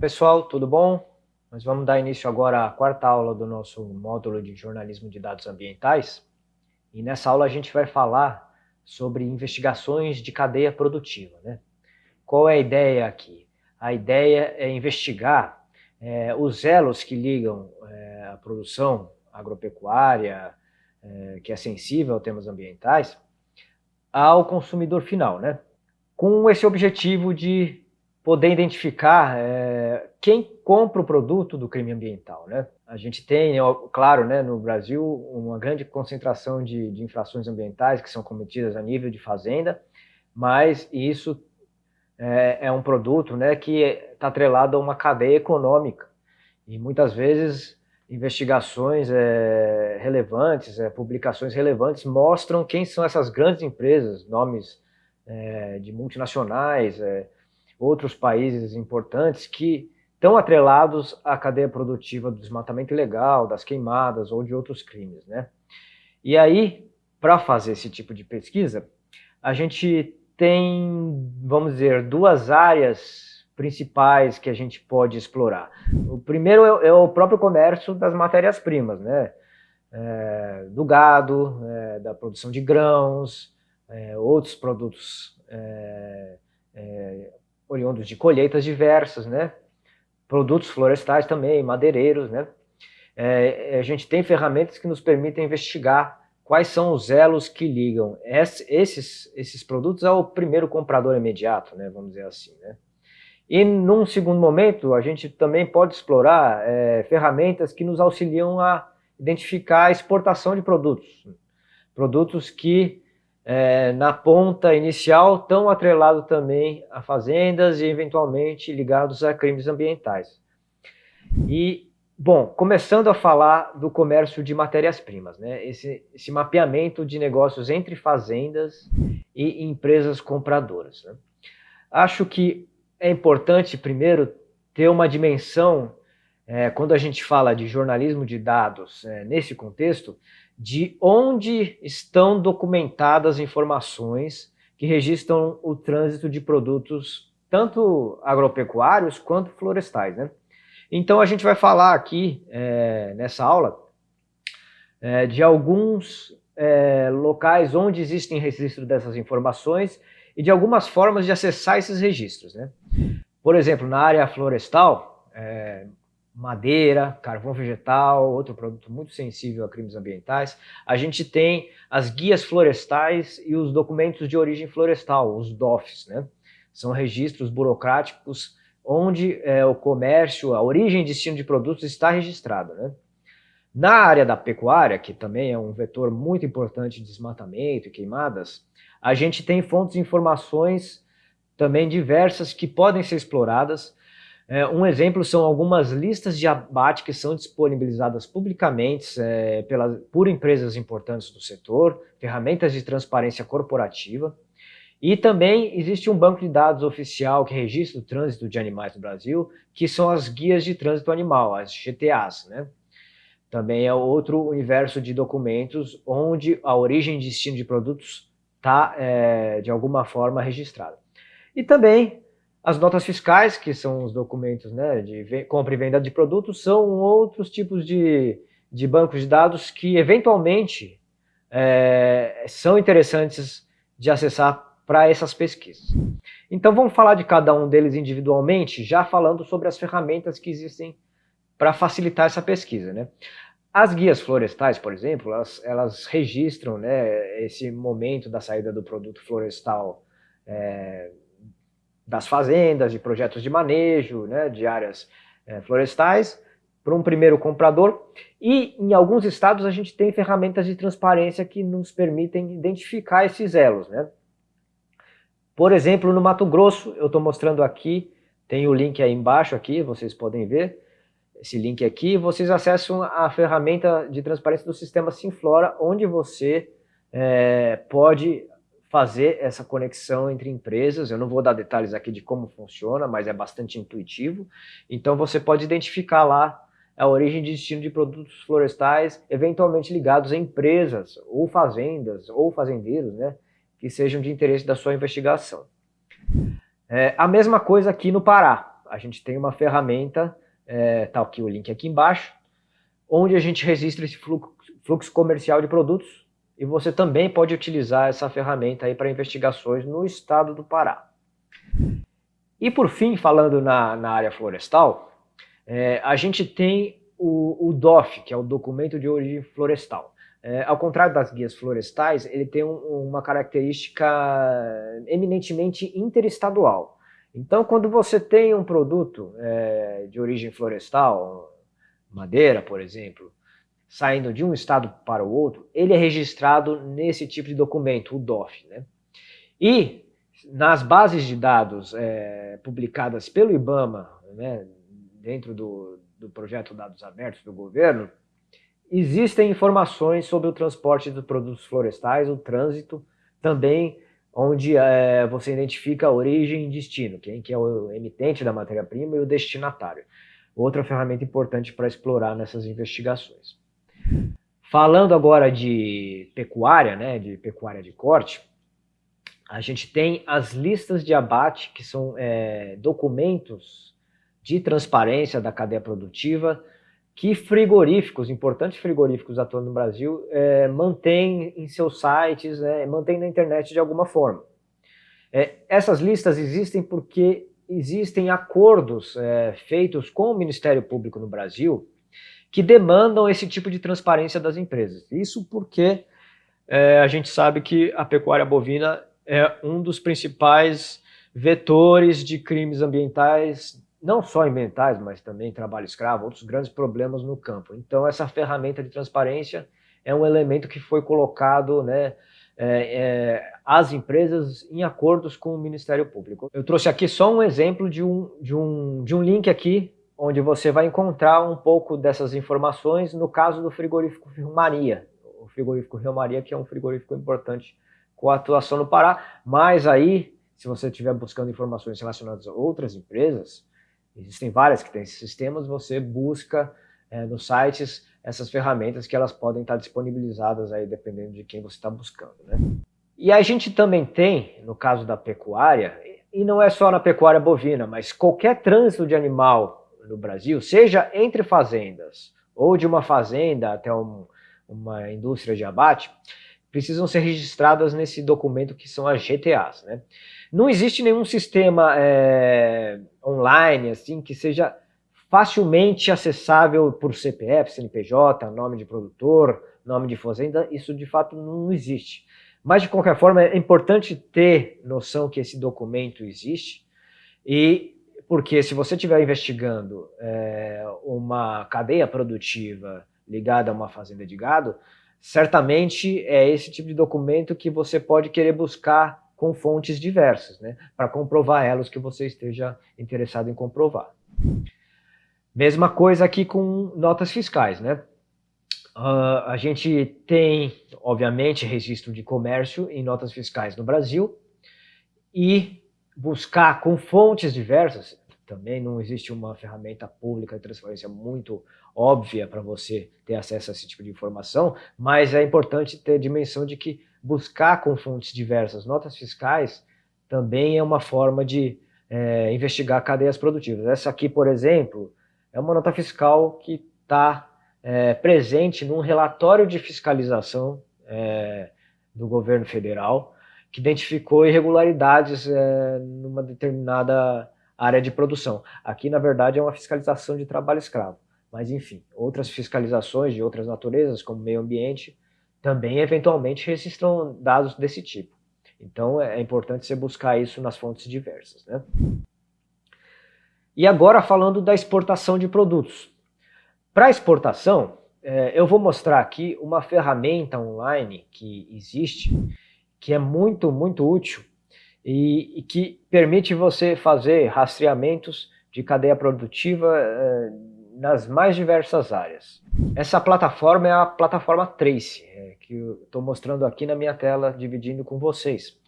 Pessoal, tudo bom? Nós vamos dar início agora à quarta aula do nosso módulo de jornalismo de dados ambientais. E nessa aula a gente vai falar sobre investigações de cadeia produtiva. Né? Qual é a ideia aqui? A ideia é investigar é, os elos que ligam é, a produção agropecuária, é, que é sensível a temas ambientais, ao consumidor final, né? com esse objetivo de poder identificar é, quem compra o produto do crime ambiental. Né? A gente tem, claro, né, no Brasil, uma grande concentração de, de infrações ambientais que são cometidas a nível de fazenda, mas isso é, é um produto né, que está atrelado a uma cadeia econômica. E muitas vezes investigações é, relevantes, é, publicações relevantes mostram quem são essas grandes empresas, nomes é, de multinacionais, é, outros países importantes que estão atrelados à cadeia produtiva do desmatamento ilegal, das queimadas ou de outros crimes. Né? E aí, para fazer esse tipo de pesquisa, a gente tem, vamos dizer, duas áreas principais que a gente pode explorar. O primeiro é, é o próprio comércio das matérias-primas, né? É, do gado, é, da produção de grãos, é, outros produtos é, é, oriundos de colheitas diversas, né? produtos florestais também, madeireiros. Né? A gente tem ferramentas que nos permitem investigar quais são os elos que ligam esses, esses produtos ao primeiro comprador imediato, né? vamos dizer assim. Né? E num segundo momento, a gente também pode explorar é, ferramentas que nos auxiliam a identificar a exportação de produtos. Produtos que é, na ponta inicial, tão atrelado também a fazendas e eventualmente ligados a crimes ambientais. E, bom, começando a falar do comércio de matérias-primas, né? esse, esse mapeamento de negócios entre fazendas e empresas compradoras. Né? Acho que é importante, primeiro, ter uma dimensão, é, quando a gente fala de jornalismo de dados é, nesse contexto, de onde estão documentadas informações que registram o trânsito de produtos tanto agropecuários quanto florestais. Né? Então a gente vai falar aqui, é, nessa aula, é, de alguns é, locais onde existem registro dessas informações e de algumas formas de acessar esses registros. Né? Por exemplo, na área florestal, é, madeira, carvão vegetal, outro produto muito sensível a crimes ambientais. A gente tem as guias florestais e os documentos de origem florestal, os DOFs, né? São registros burocráticos onde é, o comércio, a origem e destino de produtos está registrado, né? Na área da pecuária, que também é um vetor muito importante de desmatamento e queimadas, a gente tem fontes de informações também diversas que podem ser exploradas é, um exemplo são algumas listas de abate que são disponibilizadas publicamente é, pela, por empresas importantes do setor, ferramentas de transparência corporativa, e também existe um banco de dados oficial que registra o trânsito de animais no Brasil, que são as guias de trânsito animal, as GTAs. Né? Também é outro universo de documentos onde a origem e destino de produtos está, é, de alguma forma, registrada. E também as notas fiscais, que são os documentos né, de compra e venda de produtos, são outros tipos de, de bancos de dados que, eventualmente, é, são interessantes de acessar para essas pesquisas. Então, vamos falar de cada um deles individualmente, já falando sobre as ferramentas que existem para facilitar essa pesquisa. Né? As guias florestais, por exemplo, elas, elas registram né, esse momento da saída do produto florestal é, das fazendas, de projetos de manejo, né, de áreas é, florestais, para um primeiro comprador. E em alguns estados a gente tem ferramentas de transparência que nos permitem identificar esses elos. Né? Por exemplo, no Mato Grosso, eu estou mostrando aqui, tem o link aí embaixo aqui, vocês podem ver, esse link aqui, vocês acessam a ferramenta de transparência do sistema Simflora, onde você é, pode fazer essa conexão entre empresas. Eu não vou dar detalhes aqui de como funciona, mas é bastante intuitivo. Então você pode identificar lá a origem e destino de produtos florestais, eventualmente ligados a empresas, ou fazendas, ou fazendeiros, né, que sejam de interesse da sua investigação. É, a mesma coisa aqui no Pará. A gente tem uma ferramenta, é, tá aqui o link aqui embaixo, onde a gente registra esse fluxo, fluxo comercial de produtos e você também pode utilizar essa ferramenta aí para investigações no estado do Pará. E por fim, falando na, na área florestal, é, a gente tem o, o, DOF, que é o Documento de Origem Florestal. É, ao contrário das guias florestais, ele tem um, uma característica eminentemente interestadual. Então, quando você tem um produto é, de origem florestal, madeira, por exemplo, saindo de um estado para o outro, ele é registrado nesse tipo de documento, o DOF. Né? E nas bases de dados é, publicadas pelo IBAMA, né, dentro do, do projeto Dados Abertos do governo, existem informações sobre o transporte dos produtos florestais, o trânsito, também onde é, você identifica a origem e destino, quem que é o emitente da matéria-prima e o destinatário. Outra ferramenta importante para explorar nessas investigações. Falando agora de pecuária, né, de pecuária de corte, a gente tem as listas de abate, que são é, documentos de transparência da cadeia produtiva que frigoríficos, importantes frigoríficos atuando no Brasil, é, mantêm em seus sites, é, mantêm na internet de alguma forma. É, essas listas existem porque existem acordos é, feitos com o Ministério Público no Brasil que demandam esse tipo de transparência das empresas. Isso porque é, a gente sabe que a pecuária bovina é um dos principais vetores de crimes ambientais não só ambientais, mas também trabalho escravo, outros grandes problemas no campo. Então essa ferramenta de transparência é um elemento que foi colocado né, é, é, às empresas em acordos com o Ministério Público. Eu trouxe aqui só um exemplo de um, de um, de um link aqui, onde você vai encontrar um pouco dessas informações no caso do frigorífico Rio Maria. O frigorífico Rio Maria, que é um frigorífico importante com a atuação no Pará, mas aí, se você estiver buscando informações relacionadas a outras empresas, Existem várias que têm esses sistemas, você busca é, nos sites essas ferramentas que elas podem estar disponibilizadas aí dependendo de quem você está buscando. Né? E a gente também tem, no caso da pecuária, e não é só na pecuária bovina, mas qualquer trânsito de animal no Brasil, seja entre fazendas ou de uma fazenda até um, uma indústria de abate, precisam ser registradas nesse documento que são as GTAs. Né? Não existe nenhum sistema é, online assim que seja facilmente acessável por CPF, CNPJ, nome de produtor, nome de fazenda, isso de fato não existe. Mas de qualquer forma é importante ter noção que esse documento existe e porque se você estiver investigando é, uma cadeia produtiva ligada a uma fazenda de gado, certamente é esse tipo de documento que você pode querer buscar com fontes diversas, né, para comprovar elas que você esteja interessado em comprovar. Mesma coisa aqui com notas fiscais, né? Uh, a gente tem, obviamente, registro de comércio em notas fiscais no Brasil e buscar com fontes diversas também não existe uma ferramenta pública de transparência muito óbvia para você ter acesso a esse tipo de informação, mas é importante ter a dimensão de que buscar com fontes diversas notas fiscais também é uma forma de é, investigar cadeias produtivas. Essa aqui, por exemplo, é uma nota fiscal que está é, presente num relatório de fiscalização é, do governo federal que identificou irregularidades é, numa determinada área de produção. Aqui, na verdade, é uma fiscalização de trabalho escravo. Mas, enfim, outras fiscalizações de outras naturezas, como meio ambiente, também eventualmente registram dados desse tipo. Então, é importante você buscar isso nas fontes diversas. Né? E agora, falando da exportação de produtos. Para exportação, é, eu vou mostrar aqui uma ferramenta online que existe, que é muito, muito útil e, e que permite você fazer rastreamentos de cadeia produtiva eh, nas mais diversas áreas. Essa plataforma é a plataforma Trace, eh, que eu estou mostrando aqui na minha tela, dividindo com vocês.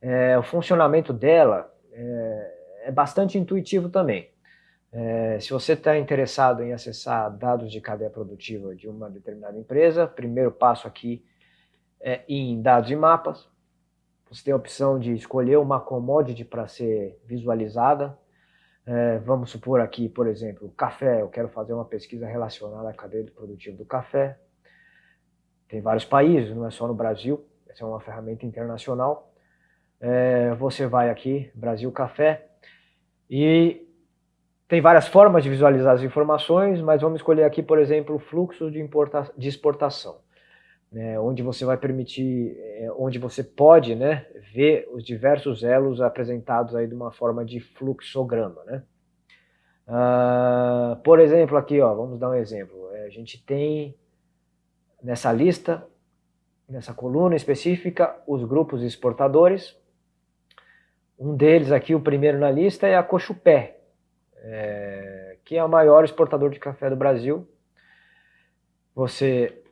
É, o funcionamento dela é, é bastante intuitivo também. É, se você está interessado em acessar dados de cadeia produtiva de uma determinada empresa, primeiro passo aqui é em dados e mapas. Você tem a opção de escolher uma commodity para ser visualizada. É, vamos supor aqui, por exemplo, café. Eu quero fazer uma pesquisa relacionada à cadeia produtiva do café. Tem vários países, não é só no Brasil. Essa é uma ferramenta internacional. É, você vai aqui, Brasil Café, e tem várias formas de visualizar as informações, mas vamos escolher aqui, por exemplo, o fluxo de, de exportação, né, onde você vai permitir, é, onde você pode né, ver os diversos elos apresentados aí de uma forma de fluxograma. Né? Uh, por exemplo, aqui, ó, vamos dar um exemplo. É, a gente tem nessa lista, nessa coluna específica, os grupos exportadores. Um deles aqui, o primeiro na lista, é a Cochupé, é, que é o maior exportador de café do Brasil. Você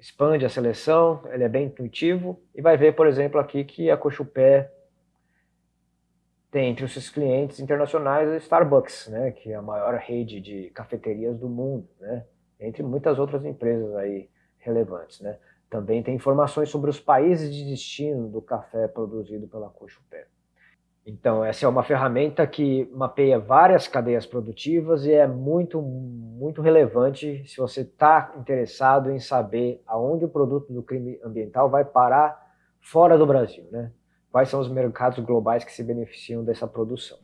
expande a seleção, ele é bem intuitivo e vai ver, por exemplo, aqui que a Cochupé tem entre os seus clientes internacionais a Starbucks, né, que é a maior rede de cafeterias do mundo, né, entre muitas outras empresas aí relevantes. Né. Também tem informações sobre os países de destino do café produzido pela Cochupé. Então, essa é uma ferramenta que mapeia várias cadeias produtivas e é muito, muito relevante se você está interessado em saber aonde o produto do crime ambiental vai parar fora do Brasil, né? Quais são os mercados globais que se beneficiam dessa produção.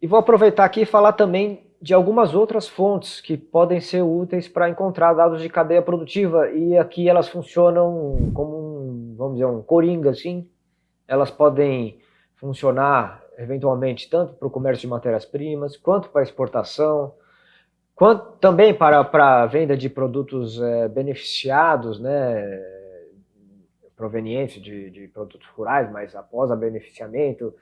E vou aproveitar aqui e falar também de algumas outras fontes que podem ser úteis para encontrar dados de cadeia produtiva e aqui elas funcionam como um, vamos dizer, um coringa, assim. Elas podem funcionar eventualmente tanto para o comércio de matérias-primas, quanto para exportação, quanto também para, a venda de produtos é, beneficiados, né, provenientes de, de produtos rurais, mas após a beneficiamento,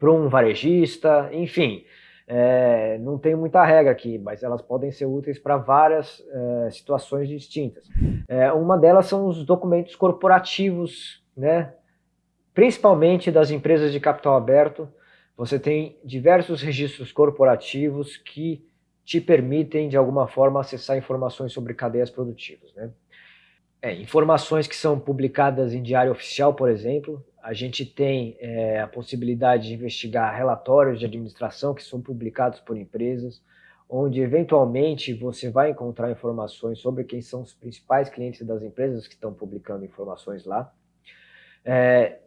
para um varejista, enfim. É, não tem muita regra aqui, mas elas podem ser úteis para várias é, situações distintas. É, uma delas são os documentos corporativos, né, principalmente das empresas de capital aberto, você tem diversos registros corporativos que te permitem, de alguma forma, acessar informações sobre cadeias produtivas. Né? É, informações que são publicadas em diário oficial, por exemplo, a gente tem é, a possibilidade de investigar relatórios de administração que são publicados por empresas, onde eventualmente você vai encontrar informações sobre quem são os principais clientes das empresas que estão publicando informações lá. É,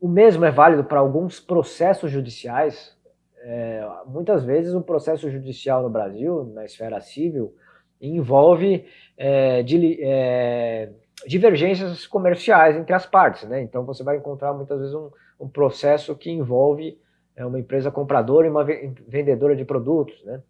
o mesmo é válido para alguns processos judiciais. É, muitas vezes o processo judicial no Brasil, na esfera civil, envolve é, de, é, divergências comerciais entre as partes. Né? Então você vai encontrar muitas vezes um, um processo que envolve é, uma empresa compradora e uma vendedora de produtos. Né?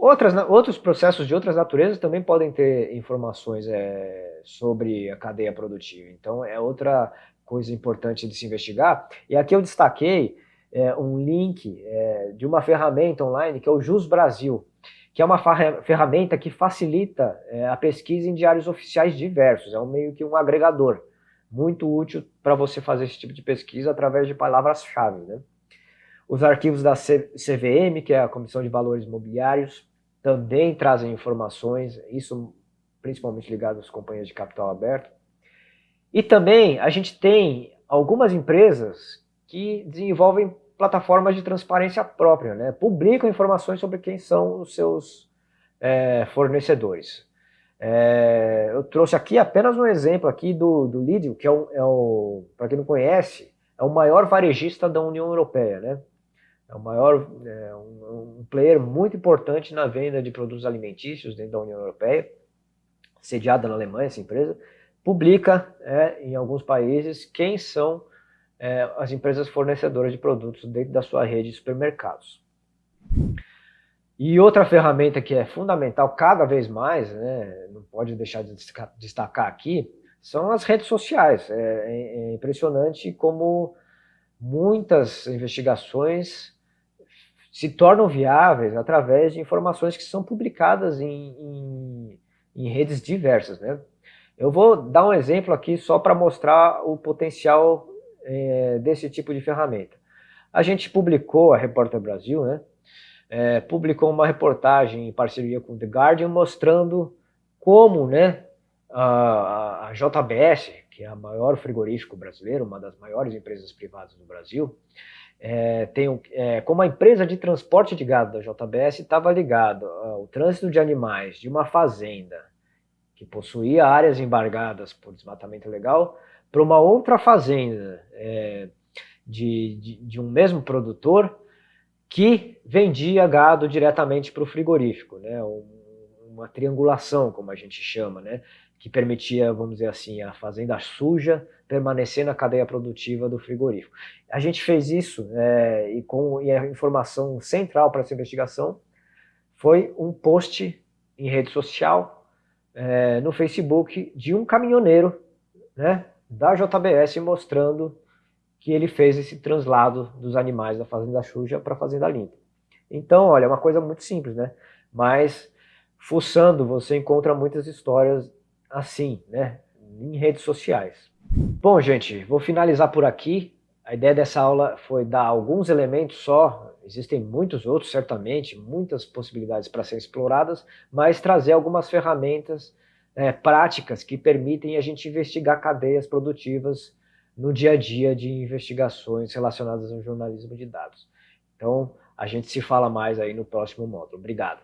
Outras, outros processos de outras naturezas também podem ter informações é, sobre a cadeia produtiva. Então é outra coisa importante de se investigar. E aqui eu destaquei é, um link é, de uma ferramenta online que é o Jus Brasil, que é uma ferramenta que facilita é, a pesquisa em diários oficiais diversos. É um meio que um agregador muito útil para você fazer esse tipo de pesquisa através de palavras-chave. Né? Os arquivos da CVM, que é a Comissão de Valores Imobiliários, também trazem informações, isso principalmente ligado às companhias de capital aberto. E também a gente tem algumas empresas que desenvolvem plataformas de transparência própria, né? publicam informações sobre quem são os seus é, fornecedores. É, eu trouxe aqui apenas um exemplo aqui do, do Lidl, que é o, é para quem não conhece, é o maior varejista da União Europeia, né? É o maior, é um, um player muito importante na venda de produtos alimentícios dentro da União Europeia, sediada na Alemanha essa empresa, publica é, em alguns países quem são é, as empresas fornecedoras de produtos dentro da sua rede de supermercados. E outra ferramenta que é fundamental cada vez mais, né, não pode deixar de destacar aqui, são as redes sociais. É, é, é impressionante como muitas investigações se tornam viáveis através de informações que são publicadas em, em, em redes diversas. Né? Eu vou dar um exemplo aqui só para mostrar o potencial é, desse tipo de ferramenta. A gente publicou, a Repórter Brasil, né, é, publicou uma reportagem em parceria com The Guardian mostrando como né, a, a JBS, que é a maior frigorífico brasileiro, uma das maiores empresas privadas do Brasil, é, tem, é, como a empresa de transporte de gado da JBS estava ligado ao trânsito de animais de uma fazenda que possuía áreas embargadas por desmatamento legal para uma outra fazenda é, de, de, de, um mesmo produtor que vendia gado diretamente para o frigorífico, né? uma triangulação, como a gente chama, né? que permitia, vamos dizer assim, a fazenda suja permanecer na cadeia produtiva do frigorífico. A gente fez isso é, e, com, e a informação central para essa investigação foi um post em rede social, é, no Facebook, de um caminhoneiro né, da JBS mostrando que ele fez esse translado dos animais da fazenda suja para a fazenda limpa. Então, olha, é uma coisa muito simples, né? Mas, fuçando, você encontra muitas histórias assim, né, em redes sociais. Bom, gente, vou finalizar por aqui. A ideia dessa aula foi dar alguns elementos só, existem muitos outros, certamente, muitas possibilidades para serem exploradas, mas trazer algumas ferramentas é, práticas que permitem a gente investigar cadeias produtivas no dia a dia de investigações relacionadas ao jornalismo de dados. Então, a gente se fala mais aí no próximo módulo. Obrigado.